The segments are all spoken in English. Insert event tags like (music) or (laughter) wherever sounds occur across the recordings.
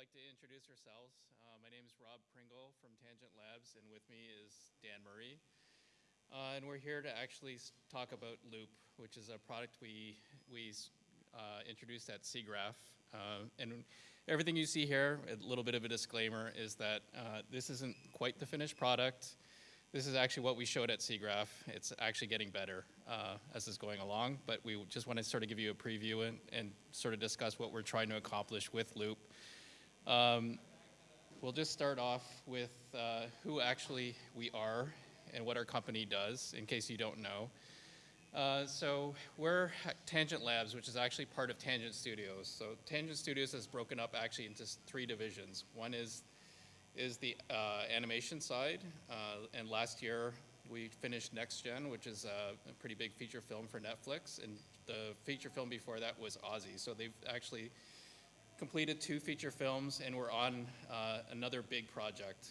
like to introduce ourselves. Uh, my name is Rob Pringle from Tangent Labs, and with me is Dan Murray. Uh, and we're here to actually talk about Loop, which is a product we, we uh, introduced at SIGGRAPH. Uh, and everything you see here, a little bit of a disclaimer, is that uh, this isn't quite the finished product. This is actually what we showed at SIGGRAPH. It's actually getting better uh, as it's going along, but we just want to sort of give you a preview and, and sort of discuss what we're trying to accomplish with Loop. Um, we'll just start off with uh, who actually we are and what our company does, in case you don't know. Uh, so we're Tangent Labs, which is actually part of Tangent Studios. So Tangent Studios is broken up actually into three divisions. One is is the uh, animation side, uh, and last year we finished Next Gen, which is a, a, pretty big feature film for Netflix, and the feature film before that was Ozzy. So they've actually completed two feature films, and we're on uh, another big project.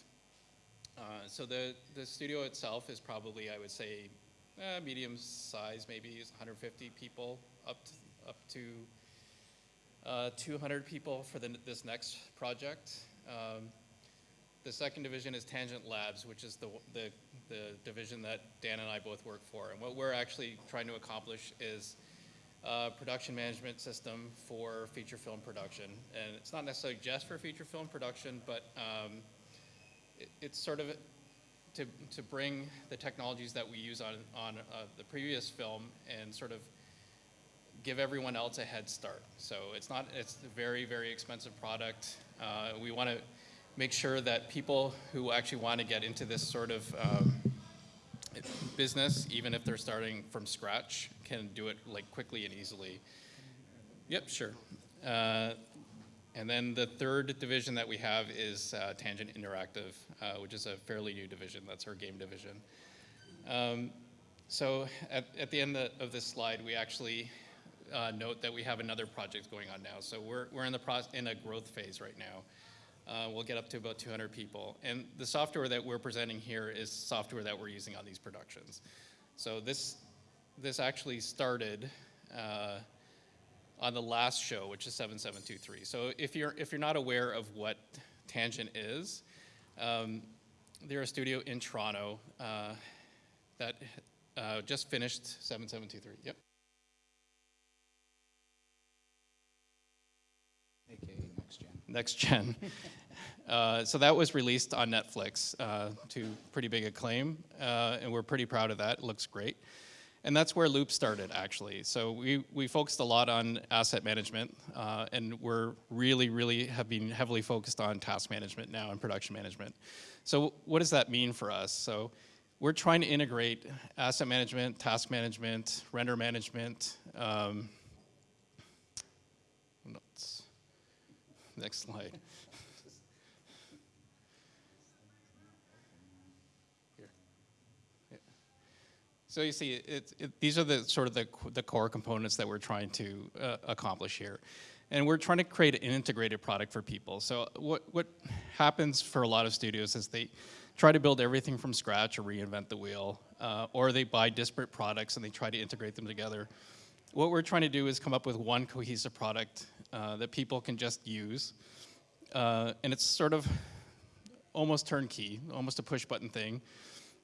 Uh, so the, the studio itself is probably, I would say, uh, medium size, maybe 150 people, up to, up to uh, 200 people for the, this next project. Um, the second division is Tangent Labs, which is the, the, the, division that Dan and I both work for. And what we're actually trying to accomplish is a production management system for feature film production. And it's not necessarily just for feature film production, but um, it, it's sort of to, to bring the technologies that we use on, on uh, the previous film and sort of give everyone else a head start. So it's not, it's a very, very expensive product. Uh, we want to make sure that people who actually want to get into this sort of um, business, even if they're starting from scratch, can do it like quickly and easily. Yep, sure. Uh, and then the third division that we have is uh, Tangent Interactive, uh, which is a fairly new division. That's our game division. Um, so at, at the end of this slide, we actually uh, note that we have another project going on now. So we're, we're in, the in a growth phase right now uh, we'll get up to about 200 people. And the software that we're presenting here is software that we're using on these productions. So this, this actually started uh, on the last show, which is 7723. So if you're, if you're not aware of what Tangent is, um, they're a studio in Toronto uh, that uh, just finished 7723. Yep. AKA next gen. Next gen. (laughs) Uh, so that was released on Netflix uh, to pretty big acclaim, uh, and we're pretty proud of that. It looks great. And that's where Loop started, actually. So we, we focused a lot on asset management, uh, and we're really, really have been heavily focused on task management now and production management. So what does that mean for us? So we're trying to integrate asset management, task management, render management. Um, next slide. So you see, it, it, these are the sort of the, the core components that we're trying to uh, accomplish here. And we're trying to create an integrated product for people. So what, what happens for a lot of studios is they try to build everything from scratch or reinvent the wheel, uh, or they buy disparate products and they try to integrate them together. What we're trying to do is come up with one cohesive product uh, that people can just use. Uh, and it's sort of almost turnkey, almost a push button thing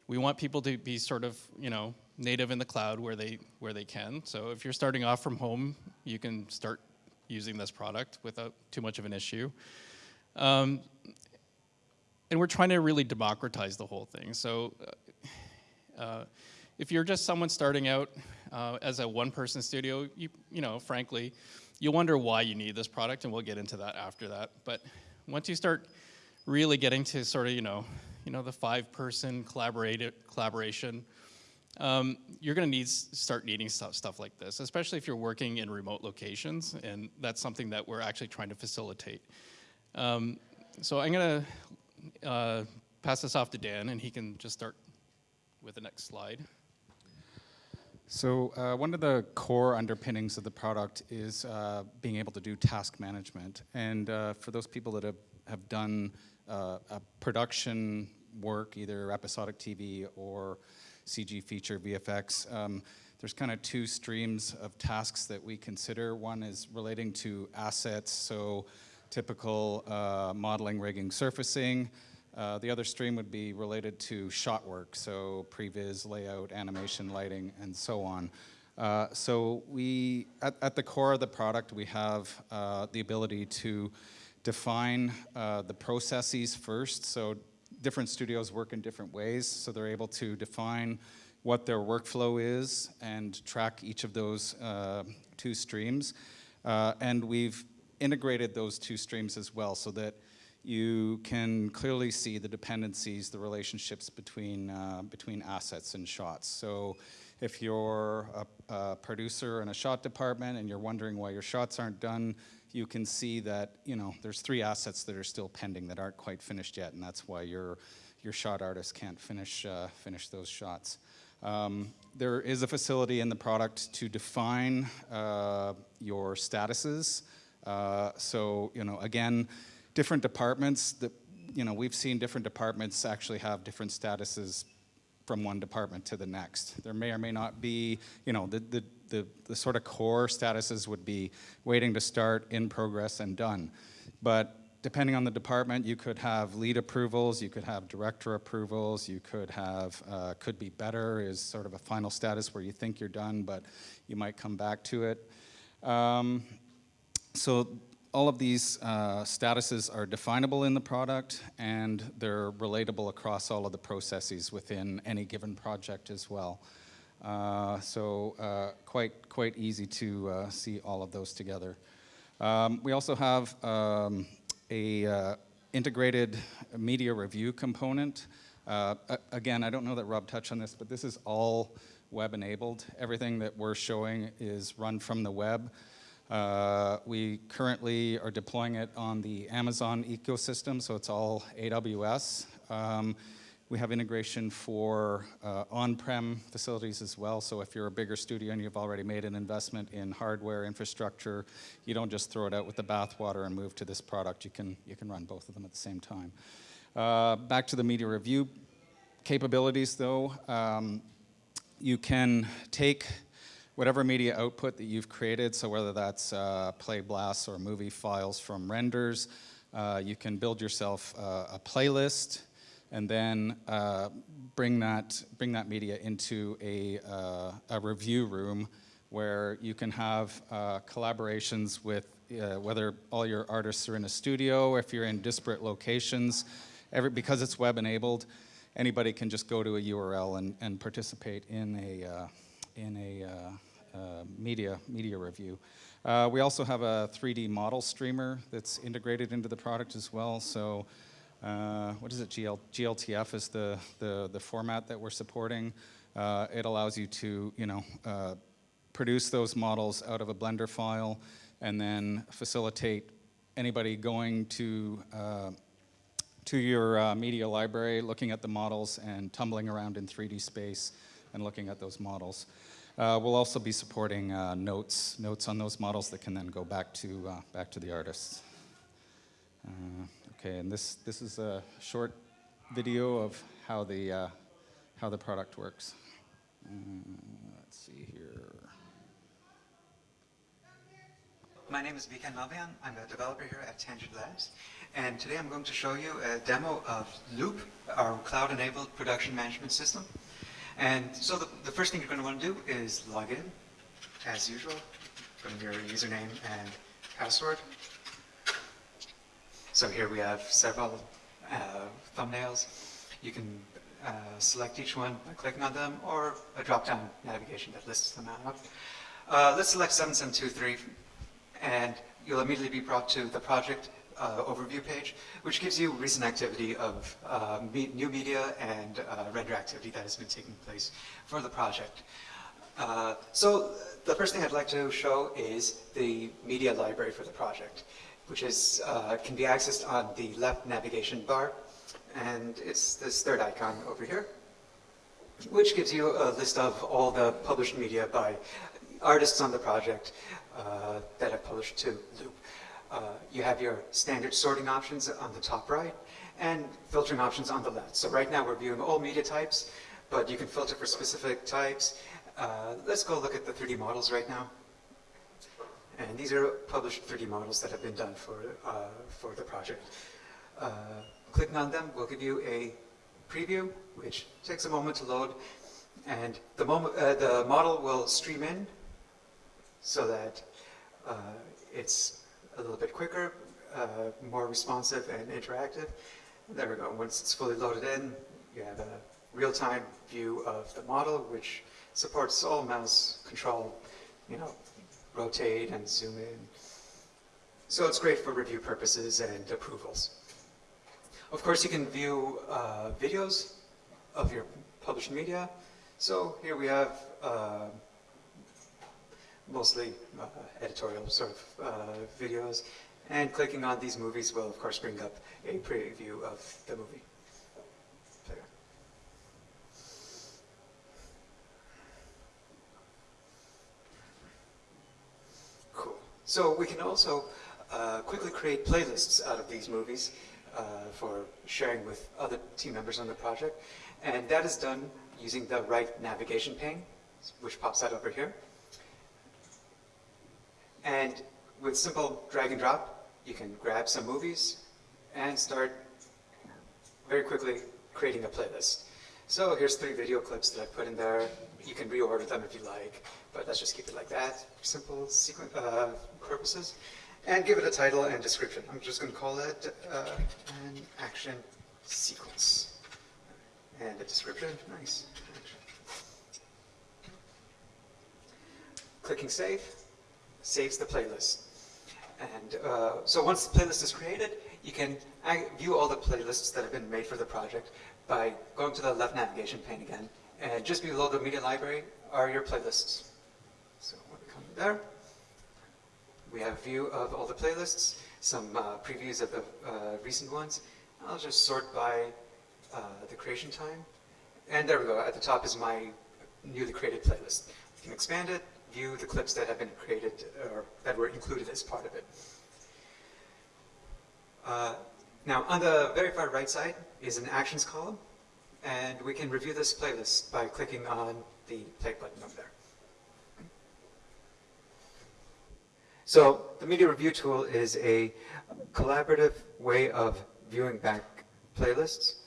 we want people to be sort of, you know, native in the cloud where they, where they can. So if you're starting off from home, you can start using this product without too much of an issue. Um, and we're trying to really democratize the whole thing. So uh, uh, if you're just someone starting out uh, as a one-person studio, you, you know, frankly, you wonder why you need this product, and we'll get into that after that. But once you start really getting to sort of, you know, you know, the five-person collaboration, um, you're going to need start needing stuff, stuff like this, especially if you're working in remote locations, and that's something that we're actually trying to facilitate. Um, so I'm going to uh, pass this off to Dan, and he can just start with the next slide. So uh, one of the core underpinnings of the product is uh, being able to do task management. And uh, for those people that have, have done uh, production work, either episodic TV or CG feature VFX. Um, there's kind of two streams of tasks that we consider. One is relating to assets, so typical uh, modeling, rigging, surfacing. Uh, the other stream would be related to shot work, so previs, layout, animation, lighting, and so on. Uh, so we, at, at, the core of the product, we have uh, the ability to define uh, the processes first. So different studios work in different ways, so they're able to define what their workflow is and track each of those uh, two streams. Uh, and we've integrated those two streams as well so that you can clearly see the dependencies, the relationships between, uh, between assets and shots. So if you're a, a, producer in a shot department and you're wondering why your shots aren't done, you can see that, you know, there's three assets that are still pending that aren't quite finished yet, and that's why your, your shot artist can't finish, uh, finish those shots. Um, there is a facility in the product to define uh, your statuses. Uh, so, you know, again, different departments that, you know, we've seen different departments actually have different statuses from one department to the next. There may or may not be, you know, the, the, the, the sort of core statuses would be waiting to start, in progress, and done. But depending on the department, you could have lead approvals, you could have director approvals, you could have, uh, could be better is sort of a final status where you think you're done, but you might come back to it. Um, so all of these uh, statuses are definable in the product and they're relatable across all of the processes within any given project as well. Uh, so uh, quite, quite easy to uh, see all of those together. Um, we also have um, a uh, integrated media review component. Uh, again, I don't know that Rob touched on this, but this is all web enabled. Everything that we're showing is run from the web. We currently are deploying it on the Amazon ecosystem, so it's all AWS. Um, we have integration for uh, on-prem facilities as well, so if you're a bigger studio and you've already made an investment in hardware infrastructure, you don't just throw it out with the bathwater and move to this product. You can, you can run both of them at the same time. Uh, back to the media review capabilities though. Um, you can take whatever media output that you've created, so whether that's uh, play blasts or movie files from renders, uh, you can build yourself a playlist and then uh, bring, that, bring that media into a, uh, a review room where you can have uh, collaborations with whether all your artists are in a studio, if you're in disparate locations, every, because it's web enabled, anybody can just go to a URL and, and participate in a, in a uh, media, media review. Uh, we also have a 3D model streamer that's integrated into the product as well. So uh, what is it, GL, GLTF is the, the, the format that we're supporting. Uh, it allows you to, you know, uh, produce those models out of a Blender file and then facilitate anybody going to, uh, to your media library, looking at the models and tumbling around in 3D space and looking at those models. Uh, we'll also be supporting uh, notes, notes on those models that can then go back to, uh, back to the artists. Uh, okay, and this, this is a short video of how the, uh, how the product works. Uh, let's see here. My name is Vikan Malvian. I'm a developer here at Tangent Labs. And today I'm going to show you a demo of Loop, our cloud-enabled production management system. And so the, the first thing you're going to want to do is log in, as usual. In your username and password. So here we have several uh, thumbnails. You can uh, select each one by clicking on them, or a drop-down navigation that lists them out. Uh, let's select 7723, and you'll immediately be brought to the project uh, overview page, which gives you recent activity of uh, me new media and uh, render activity that has been taking place for the project. So the first thing I'd like to show is the media library for the project, which is uh, can be accessed on the left navigation bar, and it's this third icon over here, which gives you a list of all the published media by artists on the project uh, that have published to Loop. Uh, you have your standard sorting options on the top right and filtering options on the left. So right now we're viewing all media types, but you can filter for specific types. Uh, let's go look at the 3D models right now. And these are published 3D models that have been done for, uh, for the project. Uh, clicking on them will give you a preview, which takes a moment to load. And the, moment, uh, the model will stream in so that uh, it's a little bit quicker, uh, more responsive and interactive. There we go. Once it's fully loaded in, you have a real-time view of the model, which supports all mouse control, you know, rotate and zoom in. So it's great for review purposes and approvals. Of course, you can view uh, videos of your published media. So here we have uh, mostly uh, editorial sort of uh, videos. And clicking on these movies will, of course, bring up a preview of the movie. So we can also uh, quickly create playlists out of these movies uh, for sharing with other team members on the project. And that is done using the right navigation pane, which pops out over here. And with simple drag and drop, you can grab some movies and start very quickly creating a playlist. So here's three video clips that I put in there. You can reorder them if you like, but let's just keep it like that, for simple uh, purposes. And give it a title and description. I'm just going to call it uh, an action sequence. And a description, nice. Clicking save saves the playlist. And uh, so once the playlist is created, you can view all the playlists that have been made for the project by going to the left navigation pane again. And just below the media library are your playlists. So when we come there, we have a view of all the playlists, some uh, previews of the uh, recent ones. I'll just sort by uh, the creation time. And there we go. At the top is my newly created playlist. You can expand it, view the clips that have been created or that were included as part of it. Now, on the very far right side is an actions column, and we can review this playlist by clicking on the play button over there. So the media review tool is a collaborative way of viewing back playlists.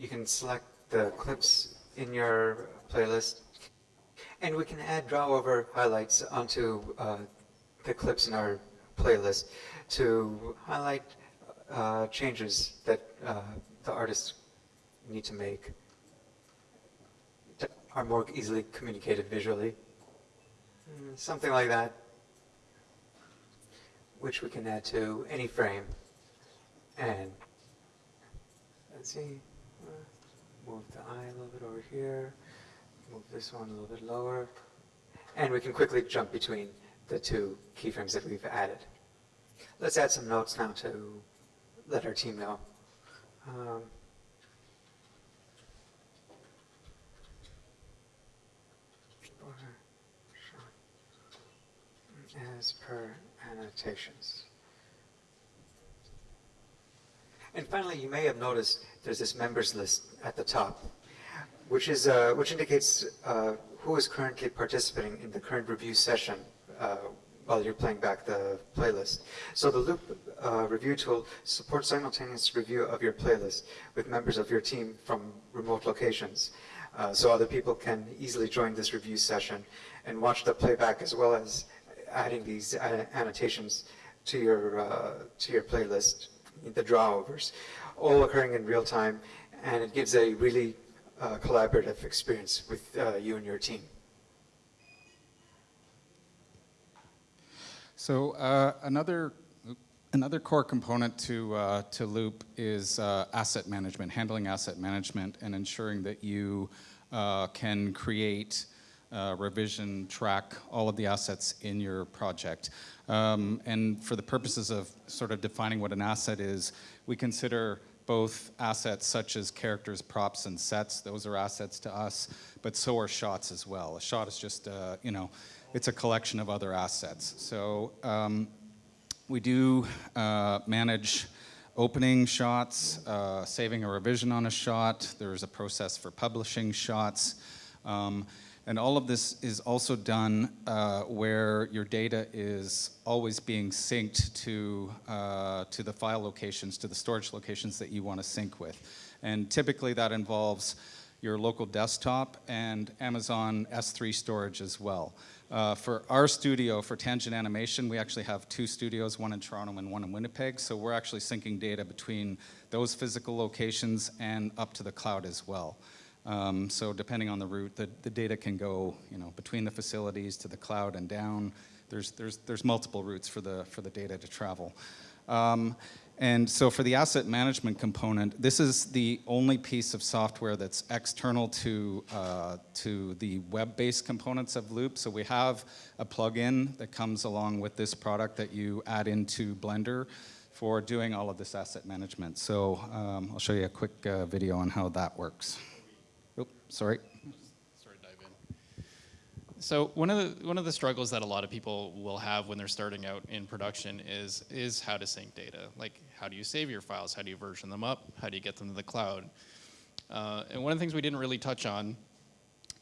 You can select the clips in your playlist and we can add draw over highlights onto uh, the clips in our playlist to highlight uh, changes that uh, the artists need to make that are more easily communicated visually. Mm, something like that, which we can add to any frame. And let's see, uh, move the eye a little bit over here. Move this one a little bit lower. And we can quickly jump between the two keyframes that we've added. Let's add some notes now to let our team know. Um, as per annotations. And finally, you may have noticed there's this members list at the top which is uh, which indicates uh, who is currently participating in the current review session uh, while you're playing back the playlist. So the Loop uh, review tool supports simultaneous review of your playlist with members of your team from remote locations. Uh, so other people can easily join this review session and watch the playback as well as adding these annotations to your uh, to your playlist, the drawovers, all occurring in real time, and it gives a really uh, collaborative experience with uh, you and your team. So uh, another another core component to uh, to Loop is uh, asset management, handling asset management, and ensuring that you uh, can create. revision, track all of the assets in your project. Um, and for the purposes of sort of defining what an asset is, we consider both assets such as characters, props, and sets. Those are assets to us, but so are shots as well. A shot is just, uh, you know, it's a collection of other assets. So um, we do uh, manage opening shots, uh, saving a revision on a shot. There's a process for publishing shots. Um, And all of this is also done uh, where your data is always being synced to, uh, to the file locations, to the storage locations that you want to sync with. And typically that involves your local desktop and Amazon S3 storage as well. Uh, for our studio, for Tangent Animation, we actually have two studios, one in Toronto and one in Winnipeg, so we're actually syncing data between those physical locations and up to the cloud as well. Um, so depending on the route, the, the data can go, you know, between the facilities to the cloud and down. There's, there's, there's multiple routes for the, for the data to travel. Um, and so for the asset management component, this is the only piece of software that's external to, uh, to the web-based components of Loop. So we have a plugin that comes along with this product that you add into Blender for doing all of this asset management. So um, I'll show you a quick uh, video on how that works. Oop, sorry. sort of dive in. So one of the one of the struggles that a lot of people will have when they're starting out in production is is how to sync data. Like how do you save your files? How do you version them up? How do you get them to the cloud? Uh, and one of the things we didn't really touch on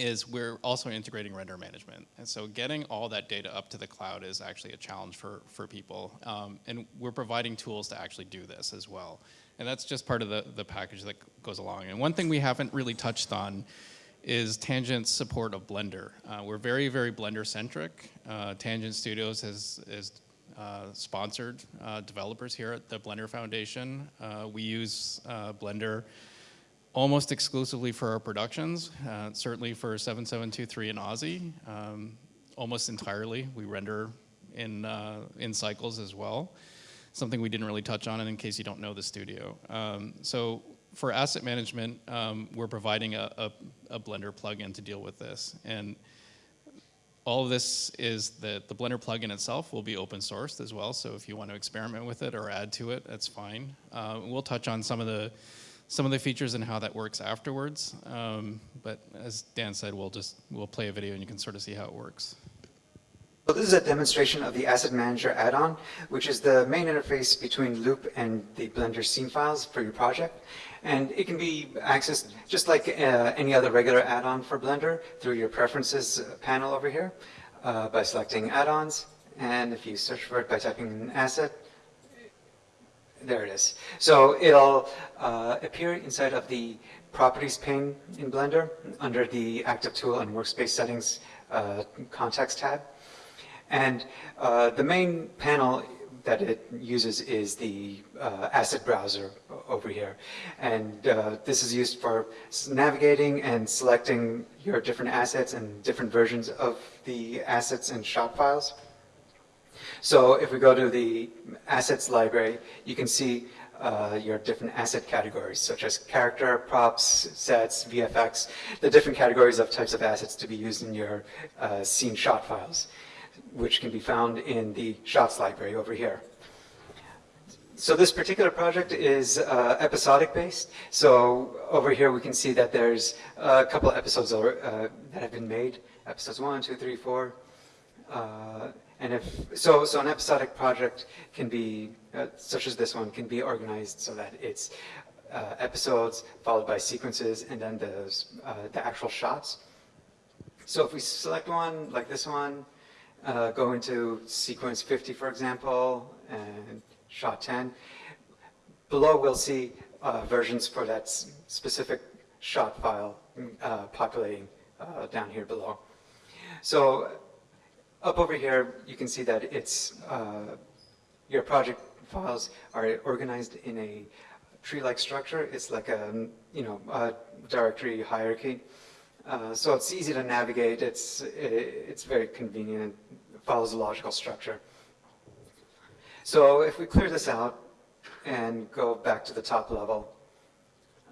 is we're also integrating render management. And so getting all that data up to the cloud is actually a challenge for, for people. Um, and we're providing tools to actually do this as well. And that's just part of the, the package that goes along. And one thing we haven't really touched on is Tangent's support of Blender. Uh, we're very, very Blender centric. Uh, Tangent Studios has, has uh, sponsored uh, developers here at the Blender Foundation. Uh, we use uh, Blender almost exclusively for our productions, certainly for 7723 and Ozzy, um, almost entirely. We render in, in cycles as well, something we didn't really touch on in case you don't know the studio. Um, so for asset management, um, we're providing a, a, a, Blender plugin to deal with this. And all of this is that the Blender plugin itself will be open sourced as well. So if you want to experiment with it or add to it, that's fine. Uh, we'll touch on some of the some of the features and how that works afterwards. Um, but as Dan said, we'll just we'll play a video and you can sort of see how it works. So this is a demonstration of the Asset Manager add-on, which is the main interface between Loop and the Blender scene files for your project. And it can be accessed just like uh, any other regular add-on for Blender through your preferences panel over here uh, by selecting add-ons. And if you search for it by typing in asset, there it is. So it'll uh, appear inside of the properties pane in Blender under the active tool and workspace settings uh, context tab. And uh, the main panel that it uses is the uh, asset browser over here. And uh, this is used for navigating and selecting your different assets and different versions of the assets and shot files. So if we go to the assets library, you can see uh, your different asset categories, such as character, props, sets, VFX, the different categories of types of assets to be used in your uh, scene shot files, which can be found in the shots library over here. So this particular project is uh, episodic based. So over here we can see that there's a couple of episodes uh, that have been made. Episodes one, two, three, four. Uh, and if, so, so an episodic project can be, uh, such as this one, can be organized so that it's uh, episodes followed by sequences and then the, uh, the actual shots. So if we select one, like this one, uh, go into sequence 50, for example, and shot 10, below we'll see uh, versions for that specific shot file uh, populating down here below. So up over here, you can see that it's, uh, your project files are organized in a tree-like structure. It's like a, you know, a directory hierarchy. Uh, so it's easy to navigate. It's, it's very convenient. It follows a logical structure. So if we clear this out and go back to the top level,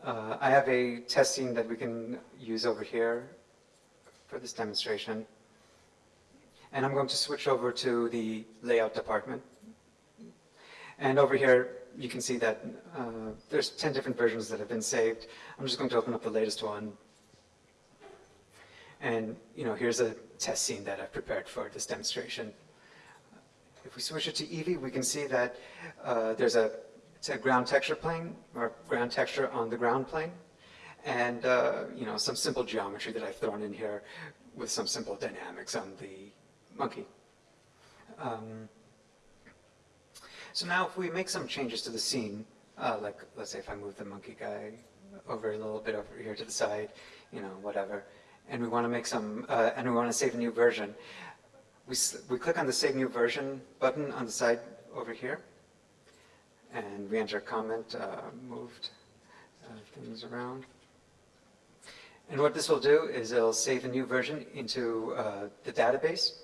uh, I have a test scene that we can use over here for this demonstration. And I'm going to switch over to the layout department. And over here, you can see that uh, there's 10 different versions that have been saved. I'm just going to open up the latest one. And you know, here's a test scene that I've prepared for this demonstration. If we switch it to Eevee, we can see that uh, there's a, a ground texture plane, or ground texture on the ground plane. And uh, you know, some simple geometry that I've thrown in here with some simple dynamics on the monkey. Um, so now if we make some changes to the scene, uh, like let's say if I move the monkey guy over a little bit over here to the side, you know, whatever, and we want to make some, uh, and we want to save a new version, we, we click on the Save New Version button on the side over here, and we enter a comment, uh, moved uh, things around. And what this will do is it'll save a new version into uh, the database,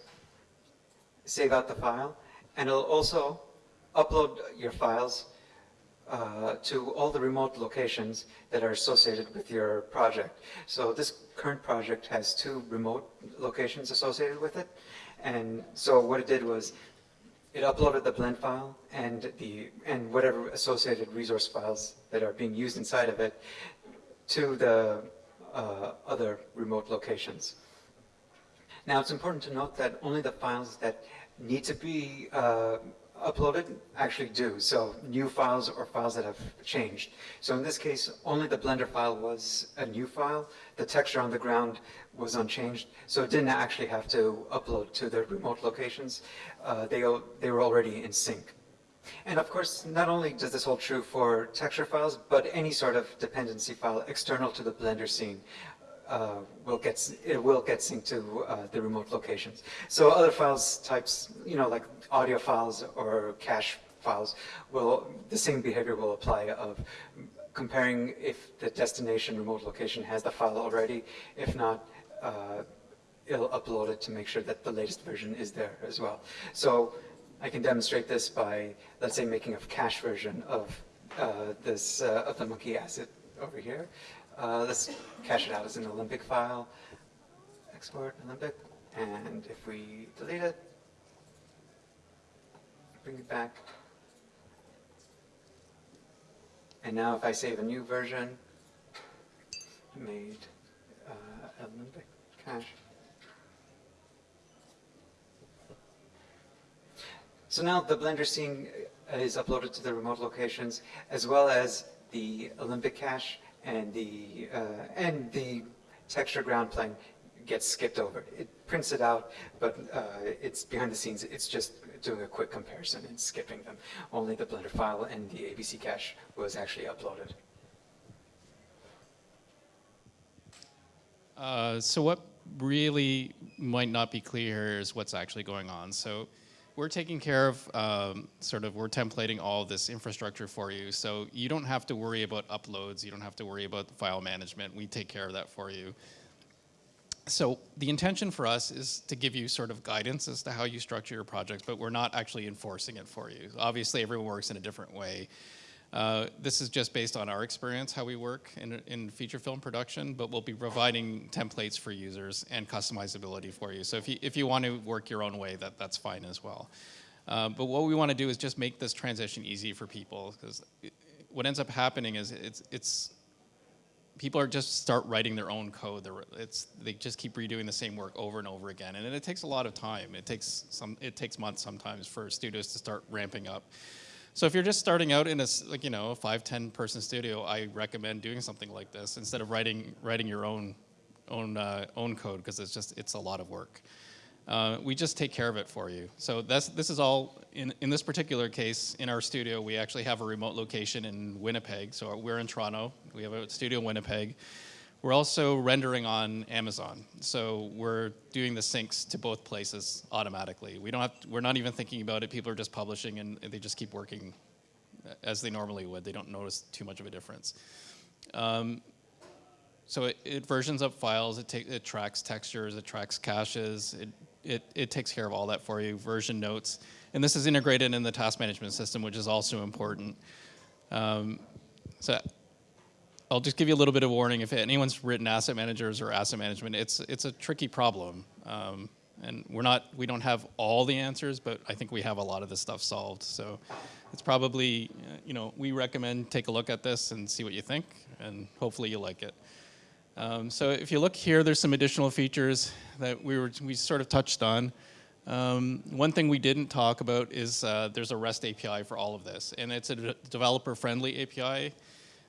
save out the file, and it'll also upload your files uh, to all the remote locations that are associated with your project. So this current project has two remote locations associated with it. And so what it did was it uploaded the blend file and the and whatever associated resource files that are being used inside of it to the uh, other remote locations. Now, it's important to note that only the files that need to be uh, uploaded actually do. So new files or files that have changed. So in this case, only the Blender file was a new file. The texture on the ground was unchanged. So it didn't actually have to upload to the remote locations. Uh, they, they were already in sync. And of course, not only does this hold true for texture files, but any sort of dependency file external to the Blender scene uh, will get, it will get synced to uh, the remote locations. So other files types, you know, like audio files or cache files, will, the same behavior will apply of comparing if the destination remote location has the file already. If not, uh, it'll upload it to make sure that the latest version is there as well. So I can demonstrate this by, let's say, making a cache version of uh, this, uh, of the monkey asset over here. Uh, Let's cache it out as an Alembic file, export Alembic, and if we delete it, bring it back. And now if I save a new version, made uh, Alembic cache. So now the Blender scene is uploaded to the remote locations, as well as the Alembic cache and the, uh, and the texture ground plane gets skipped over. It prints it out, but uh, it's behind the scenes, it's just doing a quick comparison and skipping them. Only the Blender file and the ABC cache was actually uploaded. Uh, so what really might not be clear is what's actually going on. So we're taking care of um, sort of we're templating all this infrastructure for you. So you don't have to worry about uploads. You don't have to worry about file management. We take care of that for you. So the intention for us is to give you sort of guidance as to how you structure your projects, but we're not actually enforcing it for you. Obviously, everyone works in a different way. Uh, this is just based on our experience, how we work in, in feature film production, but we'll be providing templates for users and customizability for you. So if you, if you want to work your own way, that, that's fine as well. Uh, but what we want to do is just make this transition easy for people, because what ends up happening is it's, it's people are just start writing their own code. They're, it's, they just keep redoing the same work over and over again, and it takes a lot of time. It takes some, it takes months sometimes for studios to start ramping up. So if you're just starting out in a like you know a five ten person studio, I recommend doing something like this instead of writing writing your own own uh, own code because it's just it's a lot of work. Uh, we just take care of it for you. So that's this is all in in this particular case in our studio. We actually have a remote location in Winnipeg. So we're in Toronto. We have a studio in Winnipeg. We're also rendering on Amazon, so we're doing the syncs to both places automatically. We don't have, we're not even thinking about it. People are just publishing and they just keep working as they normally would. They don't notice too much of a difference. Um, so it, it versions up files. It, it tracks textures. It tracks caches. It, it it takes care of all that for you. Version notes, and this is integrated in the task management system, which is also important. Um, so I'll just give you a little bit of warning. If anyone's written asset managers or asset management, it's it's a tricky problem, um, and we're not we don't have all the answers, but I think we have a lot of the stuff solved. So it's probably you know we recommend take a look at this and see what you think, and hopefully you like it. Um, so if you look here, there's some additional features that we were we sort of touched on. Um, one thing we didn't talk about is uh, there's a REST API for all of this, and it's a de- developer-friendly API.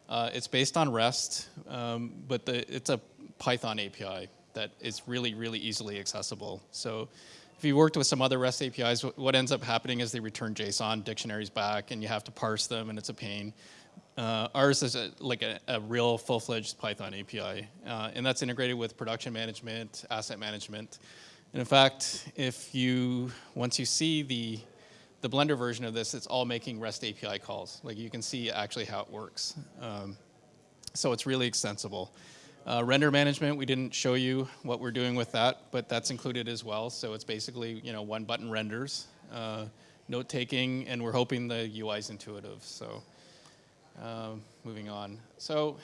Uh, it's based on REST, um, but the, it's a Python API that is really, really easily accessible. So if you worked with some other REST APIs, what ends up happening is they return JSON dictionaries back, and you have to parse them, and it's a pain. Uh, ours is a, like a, a real full-fledged Python API, uh, and that's integrated with production management, asset management. And in fact, if you once you see the the Blender version of this, it's all making REST API calls. Like you can see actually how it works. Um, so it's really extensible. Uh, render management, we didn't show you what we're doing with that, but that's included as well. So it's basically you know one button renders, uh, note taking, and we're hoping the UI is intuitive. So um, moving on. So,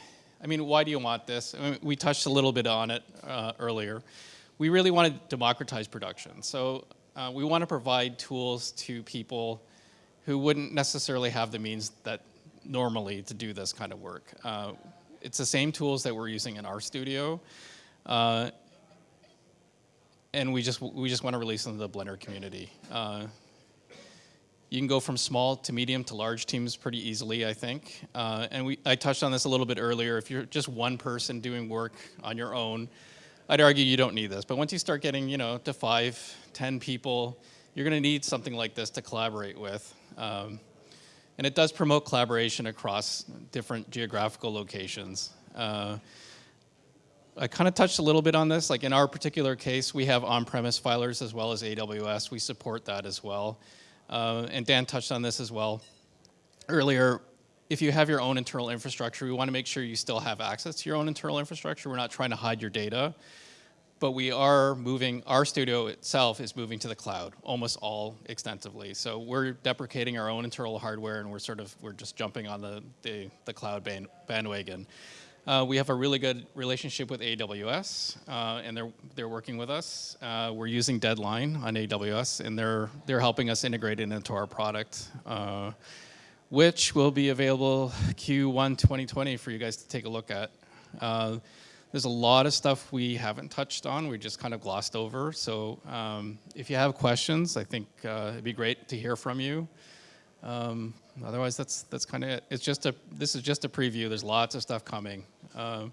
I mean, why do you want this? I mean, we touched a little bit on it uh, earlier. We really want to democratize production. So uh, we want to provide tools to people who wouldn't necessarily have the means that normally to do this kind of work. Uh, it's the same tools that we're using in our studio. Uh, and we just, we just want to release them to the Blender community. Uh, you can go from small to medium to large teams pretty easily, I think. Uh, and we, I touched on this a little bit earlier. If you're just one person doing work on your own, I'd argue you don't need this. But once you start getting, you know, to five, ten people, you're going to need something like this to collaborate with. Um, and it does promote collaboration across different geographical locations. Uh, I kind of touched a little bit on this. Like in our particular case, we have on-premise filers as well as AWS. We support that as well. Uh, and Dan touched on this as well earlier. If you have your own internal infrastructure, we want to make sure you still have access to your own internal infrastructure. We're not trying to hide your data, but we are moving, our studio itself is moving to the cloud, almost all extensively. So we're deprecating our own internal hardware and we're sort of, we're just jumping on the, the, the cloud band, bandwagon. Uh, we have a really good relationship with AWS, uh, and they're they're working with us. Uh, we're using Deadline on AWS, and they're they're helping us integrate it into our product, uh, which will be available Q1 2020 for you guys to take a look at. Uh, there's a lot of stuff we haven't touched on. We just kind of glossed over. So um, if you have questions, I think uh, it'd be great to hear from you. Um, otherwise, that's that's kind of it. It's just a this is just a preview. There's lots of stuff coming. Um,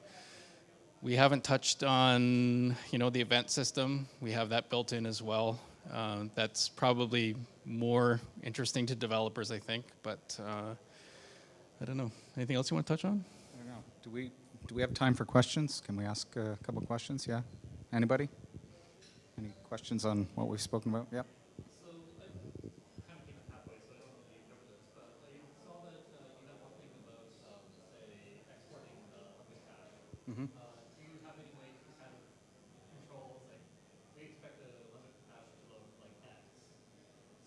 we haven't touched on you know the event system. We have that built in as well. Uh, that's probably more interesting to developers, I think. But uh, I don't know. Anything else you want to touch on? I don't know. Do we, do we have time for questions? Can we ask a couple questions? Yeah? Anybody? Any questions on what we've spoken about? Yeah? Uh, do you have any way to kind of control, like, we expect the limit cache to look like X.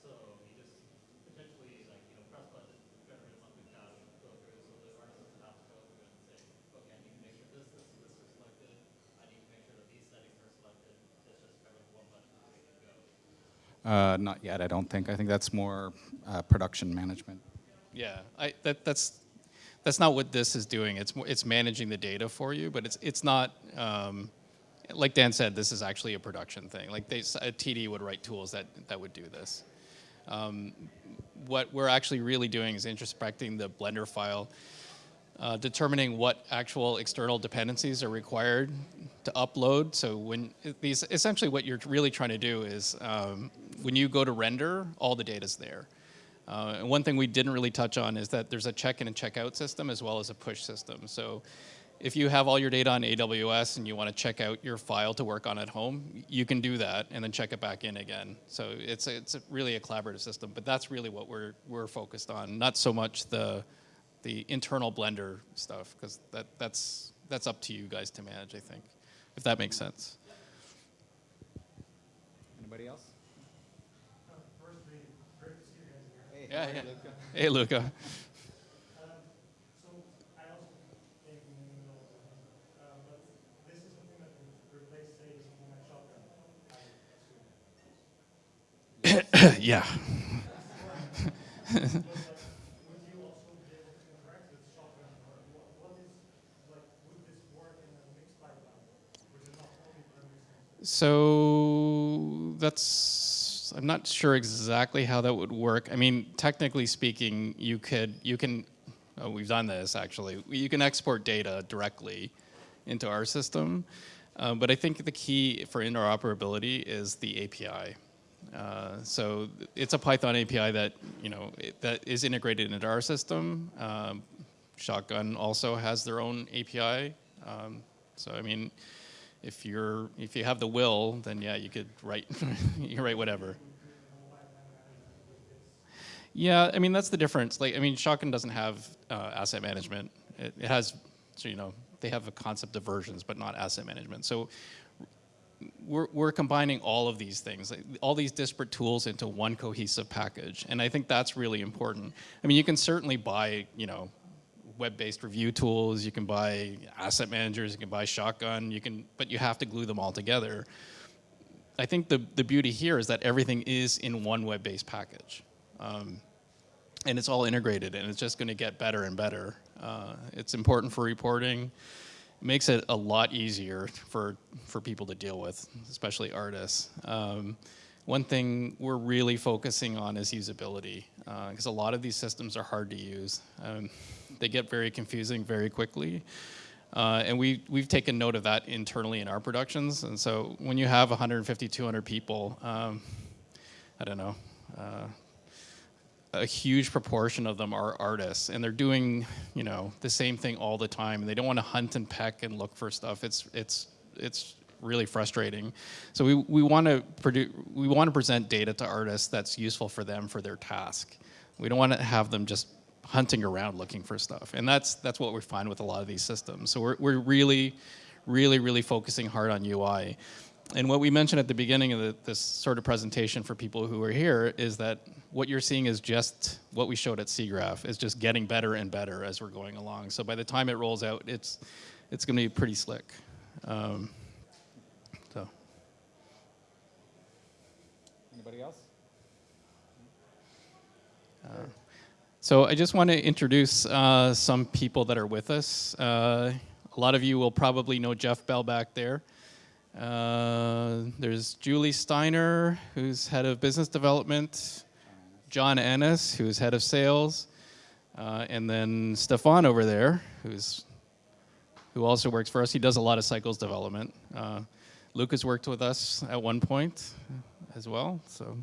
So you just potentially, like, you know, press button, generate something cache, go through, so the artist doesn't have to go through and say, okay, I need to make sure this, this, and this are selected. I need to make sure that these settings are selected. It's just kind of one button, ready to go. Uh, not yet, I don't think. I think that's more uh, production management. Yeah, I, that, that's, that's not what this is doing. It's, it's managing the data for you, but it's, it's not, um, like Dan said, this is actually a production thing. Like they, a TD would write tools that, that would do this. Um, what we're actually really doing is introspecting the Blender file, uh, determining what actual external dependencies are required to upload. So when these, essentially what you're really trying to do is um, when you go to render, all the data's there. Uh, and one thing we didn't really touch on is that there's a check-in and check-out system as well as a push system. So if you have all your data on AWS and you want to check out your file to work on at home, you can do that and then check it back in again. So it's it's a really a collaborative system, but that's really what we're we're focused on, not so much the the internal Blender stuff because that that's that's up to you guys to manage. I think, if that makes sense. Anybody else? Like um, uh, Shotgun. I (coughs) assume. yeah. But, like, would you also be able to interact with Shotgun, or what, what is, like, would this work in a mixed pipeline, which is not only for mixed So that's I'm not sure exactly how that would work. I mean, technically speaking, you could you can oh, we've done this actually. You can export data directly into our system. Um, but I think the key for interoperability is the API. Uh, so it's a Python API that you know it, that is integrated into our system. Um, Shotgun also has their own API. Um, so I mean, if you're if you have the will, then yeah, you could write (laughs) you write whatever. Yeah, I mean that's the difference. Like I mean, Shotgun doesn't have uh, asset management. It, it has, so you know, they have a concept of versions, but not asset management. So we're, we're combining all of these things, like, all these disparate tools into one cohesive package. And I think that's really important. I mean, you can certainly buy, you know, web-based review tools, you can buy asset managers, you can buy Shotgun, you can, but you have to glue them all together. I think the, the beauty here is that everything is in one web-based package. Um, and it's all integrated and it's just going to get better and better. Uh, it's important for reporting. It makes it a lot easier for, for people to deal with, especially artists. Um, one thing we're really focusing on is usability, because a lot of these systems are hard to use. Um, they get very confusing very quickly. Uh, and we, we've taken note of that internally in our productions. And so when you have 150, 200 people, um, I don't know, uh, a huge proportion of them are artists and they're doing you know the same thing all the time and they don't want to hunt and peck and look for stuff it's it's it's really frustrating so we, we want to produce we want to present data to artists that's useful for them for their task we don't want to have them just hunting around looking for stuff and that's that's what we find with a lot of these systems so we're, we're really really really focusing hard on ui and what we mentioned at the beginning of the, this sort of presentation for people who are here is that what you're seeing is just what we showed at SIGGRAPH. It's just getting better and better as we're going along. So by the time it rolls out, it's it's going to be pretty slick. Um, so. Anybody else? So I just want to introduce uh, some people that are with us. Uh, a lot of you will probably know Jeff Bell back there. Uh, there's Julie Steiner, who's head of business development. John Ennis, who's head of sales, uh, and then Stefan over there, who's who also works for us. He does a lot of cycles development. Uh, Luke has worked with us at one point as well. So.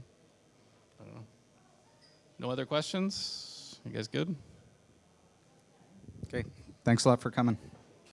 No other questions? You guys good? Okay, thanks a lot for coming.